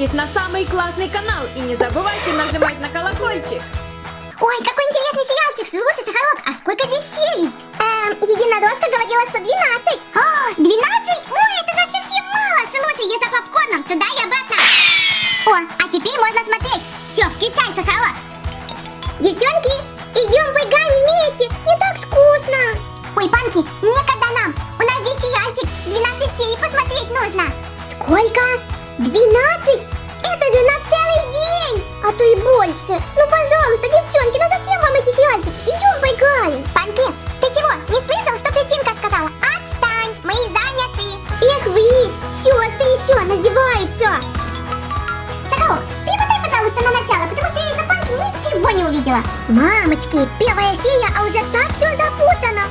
Подписывайтесь на самый классный канал и не забывайте нажимать на колокольчик. Ой, какой интересный сериальчик. Слушай, Сахарок, а сколько здесь серий? Эм, Единорожка говорила 112. О, 12? Ой, это совсем мало. Слушай, я за попкорном туда и обратно. О, а теперь можно смотреть. Все, включай, Сахарок. Девчонки, идем выиграем вместе. Не так скучно. Ой, Панки, некогда нам. У нас здесь сериальчик. 12 серий посмотреть нужно. Сколько? 12? Это же на целый день! А то и больше. Ну, пожалуйста, девчонки, ну зачем вам эти сериальчики? Идем поиграем. Панки, ты чего, не слышал, что Петинка сказала? Отстань, мы заняты. Эх вы, сестры еще называются. Соколок, перемотай, пожалуйста, на начало, потому что я из-за Панки ничего не увидела. Мамочки, первая серия, а уже так все запутано.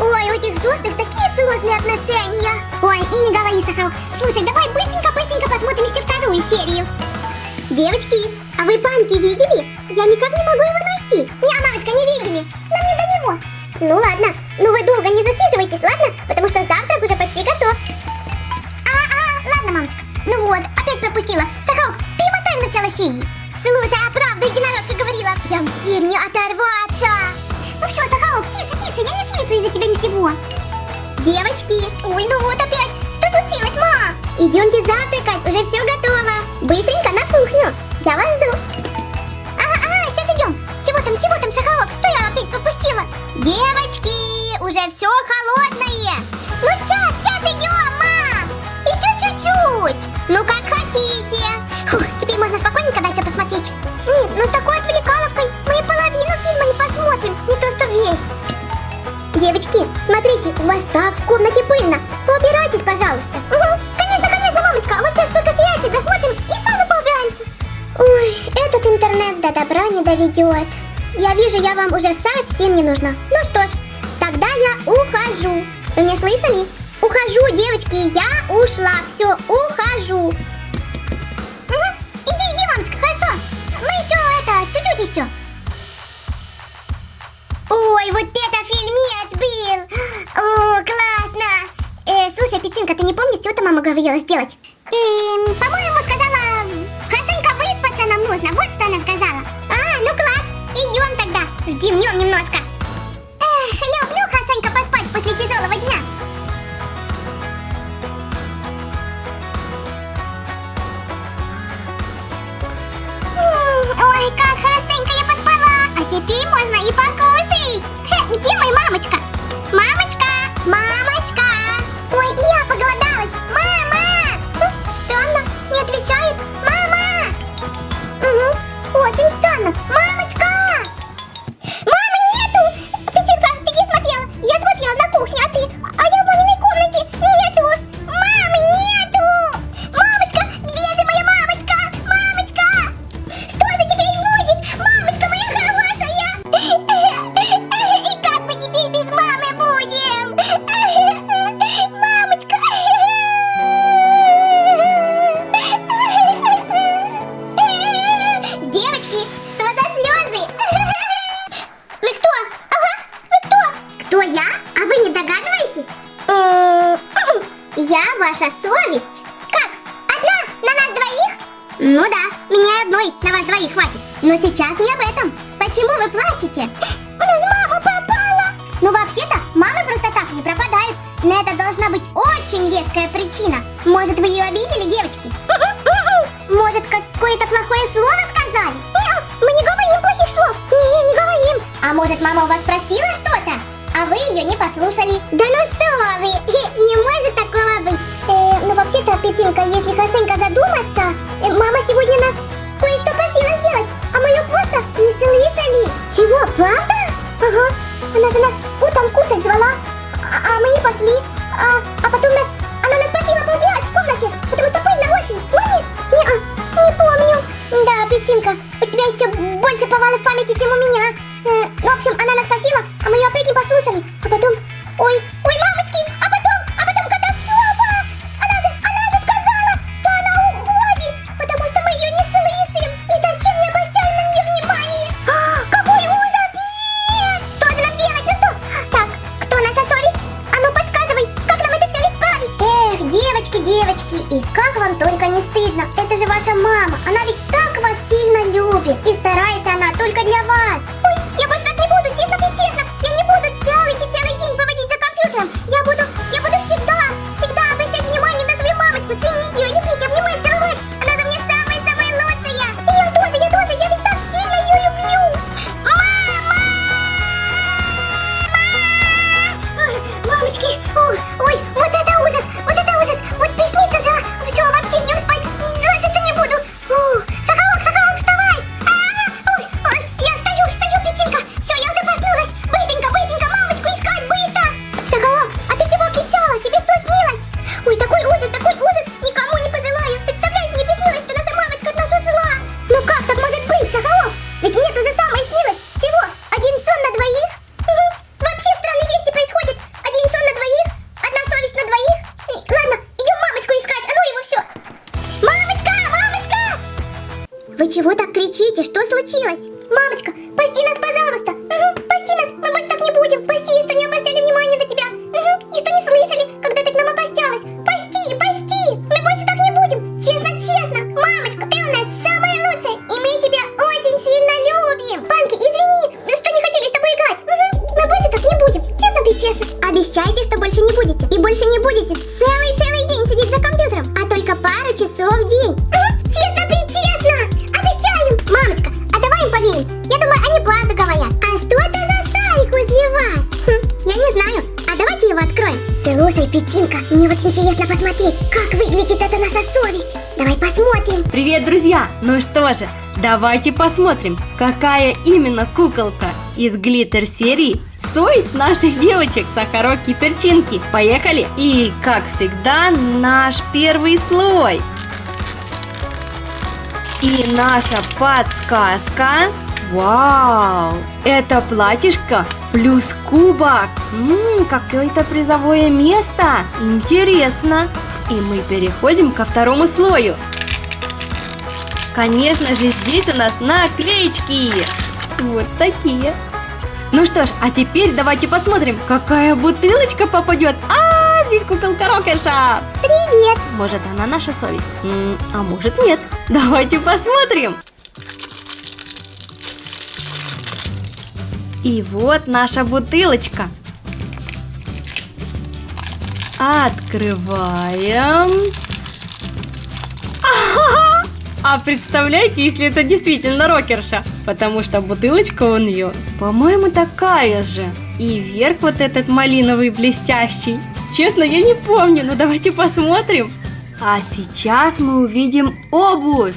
Ой, у этих взрослых такие сложные отношения. Ой, и не говори, Сахарок. Слушай, давай быстренько-быстренько вторую серию. Девочки, а вы Панки видели? Я никак не могу его найти. Не, мамочка, не видели. Нам не до него. Ну ладно, ну вы долго не засиживайтесь, ладно? Потому что завтрак уже почти готов. А, а, ладно, мамочка. Ну вот, опять пропустила. Сахарок, перемотай в начало серии. Слушай, а правда единородка говорила. Прям им не оторваться. Ну все, Сахарок, тише, тише, я не слышу из-за тебя ничего. Девочки, ой, ну вот опять. Что случилось, ма? Идемте готово. Быстренько на кухню. Я вас жду. Ага, ага, сейчас идем. Чего там, чего там, Сахарок? Что я опять пропустила? Девочки, уже все холодное. Ну сейчас, сейчас идем, мам. Еще чуть-чуть. Ну как хотите. Фух, теперь можно спокойненько дать посмотреть. Нет, ну с такой отвлекаловкой мы и половину фильма не посмотрим, не то что весь. Девочки, смотрите, у вас так доведет. Я вижу, я вам уже совсем не нужна. Ну что ж, тогда я ухожу. Вы меня слышали? Ухожу, девочки, я ушла. Все, ухожу. Угу, иди, иди, мамочка, хорошо. Мы еще это, чуть-чуть еще. Ой, вот это фильмец был! О, классно! Э, слушай, Петинка, ты не помнишь, что то мама говорила сделать? Эм, по-моему, вздремнем немножко. Эх, люблю, Хасенька, поспать после тяжелого дня. Ой, как хорошенько я поспала. А теперь можно и покушать. Сейчас не об этом. Почему вы плачете? У нас мама пропала. Ну вообще-то мамы просто так не пропадают. На это должна быть очень веская причина. Может вы ее обидели, девочки? Может какое-то плохое слово сказали? Нет, мы не говорим плохих слов. Не, не говорим. А может мама у вас просила что-то? А вы ее не послушали. Да ну что вы, еще больше повалов в памяти, чем у меня. Э, ну, в общем, она нас просила, а мы ее опять не послушали. А потом, ой, ой, мамочки, а потом, а потом катастрофа. Она же, она же сказала, что она уходит, потому что мы ее не слышим и совсем не обращаем на нее внимания. А, какой ужас! Нет! Что же нам делать? Ну что? Так, кто за совесть? А ну подсказывай, как нам это все исправить? Эх, девочки, девочки, И как вам только не стыдно? Это же ваша мама. Она ведь так любит. И старается она только для вас. Чего так кричите? Что случилось? Мамочка, пасти нас, пожалуйста. Угу, пасти нас, мы больше так не будем. Пасти, что не обращали внимания на тебя. Угу, и что не слышали, когда ты к нам обращалась. Пасти, пасти, мы больше так не будем. Честно, честно. Мамочка, ты у нас самая лучшая, и мы тебя очень сильно любим. Панки, извини, что не хотели с тобой играть. Угу, мы больше так не будем. Честно, быть честно. Обещайте, что больше не будете. И больше не будете целый-целый день сидеть за компьютером, а только пару часов в день. Угу, Слушай, Петинка, мне очень интересно посмотреть, как выглядит эта наша совесть. Давай посмотрим. Привет, друзья! Ну что же, давайте посмотрим, какая именно куколка из глиттер серии совесть наших девочек Сахарок и Перчинки. Поехали! И, как всегда, наш первый слой. И наша подсказка. Вау! Это платьишко плюс кубок. Ммм, какое-то призовое место. Интересно. И мы переходим ко второму слою. Конечно же, здесь у нас наклеечки. Вот такие. Ну что ж, а теперь давайте посмотрим, какая бутылочка попадет. А, здесь куколка Рокерша. Привет. Может, она наша совесть? М, а может, нет. Давайте посмотрим. И вот наша бутылочка. Открываем. А представляете, если это действительно рокерша? Потому что бутылочка у нее, по-моему, такая же. И верх вот этот малиновый блестящий. Честно, я не помню, но давайте посмотрим. А сейчас мы увидим обувь.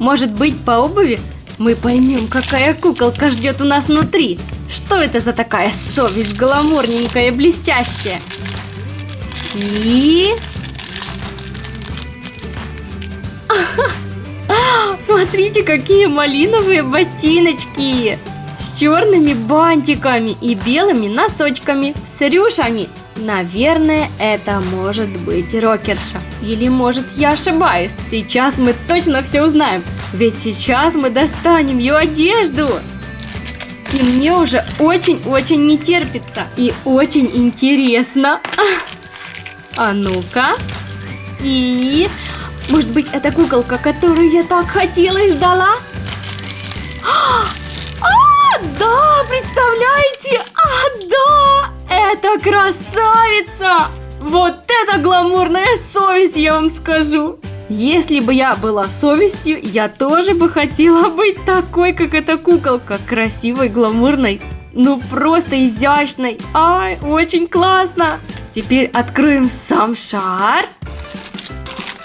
Может быть, по обуви мы поймем, какая куколка ждет у нас внутри. Что это за такая совесть гламурненькая и блестящая? И... Смотрите, какие малиновые ботиночки! С черными бантиками и белыми носочками, с рюшами. Наверное, это может быть рокерша. Или может я ошибаюсь. Сейчас мы точно все узнаем. Ведь сейчас мы достанем ее одежду. И мне уже очень-очень не терпится. И очень интересно. А ну-ка. И... Может быть, это куколка, которую я так хотела и ждала? А, да, представляете? А, да, это красавица! Вот это гламурная совесть, я вам скажу. Если бы я была совестью, я тоже бы хотела быть такой, как эта куколка. Красивой, гламурной, ну просто изящной. Ай, очень классно. Теперь откроем сам шар.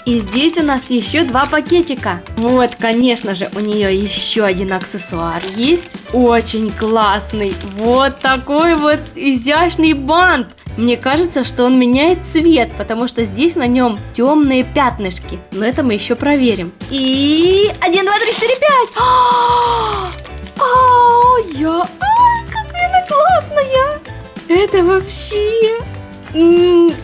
И здесь у нас еще два пакетика. Вот, конечно же, у нее еще один аксессуар есть. Очень классный. Вот такой вот изящный бант. Мне кажется, что он меняет цвет, потому что здесь на нем темные пятнышки. Но это мы еще проверим. И... Один, два, три, четыре, пять! А, я... Ай, какая классная! Это вообще...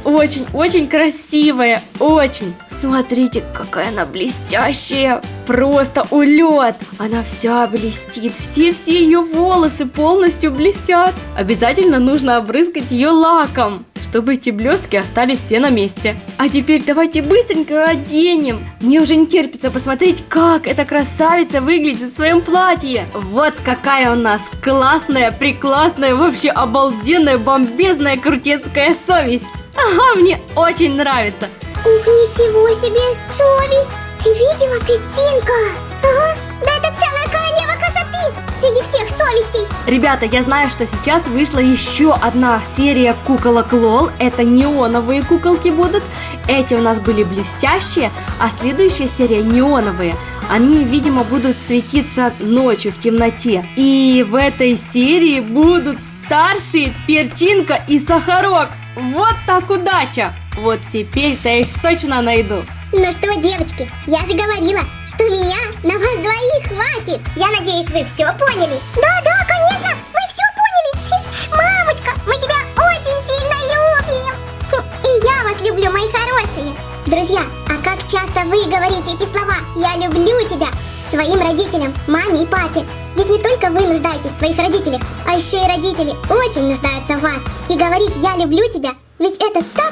Очень-очень красивая, очень. Смотрите, какая она блестящая. Просто улет. Она вся блестит. Все-все ее волосы полностью блестят. Обязательно нужно обрызгать ее лаком чтобы эти блестки остались все на месте. А теперь давайте быстренько оденем. Мне уже не терпится посмотреть, как эта красавица выглядит в своем платье. Вот какая у нас классная, преклассная, вообще обалденная, бомбезная, крутецкая совесть. Ага, мне очень нравится. Ух, ничего себе совесть! Ты видела, Петинка? Ага, да это целая королева красоты среди всех совестей. Ребята, я знаю, что сейчас вышла еще одна серия куколок Лол. Это неоновые куколки будут. Эти у нас были блестящие, а следующая серия неоновые. Они, видимо, будут светиться ночью в темноте. И в этой серии будут старшие Перчинка и Сахарок. Вот так удача! Вот теперь-то их точно найду. Ну что, девочки, я же говорила, что меня на вас двоих хватит. Я надеюсь, вы все поняли? Да, да, конечно, мы все поняли. Мамочка, мы тебя очень сильно любим. И я вас люблю, мои хорошие. Друзья, а как часто вы говорите эти слова «Я люблю тебя» своим родителям, маме и папе? Не только вы нуждаетесь в своих родителях, а еще и родители очень нуждаются в вас. И говорить «Я люблю тебя» ведь это так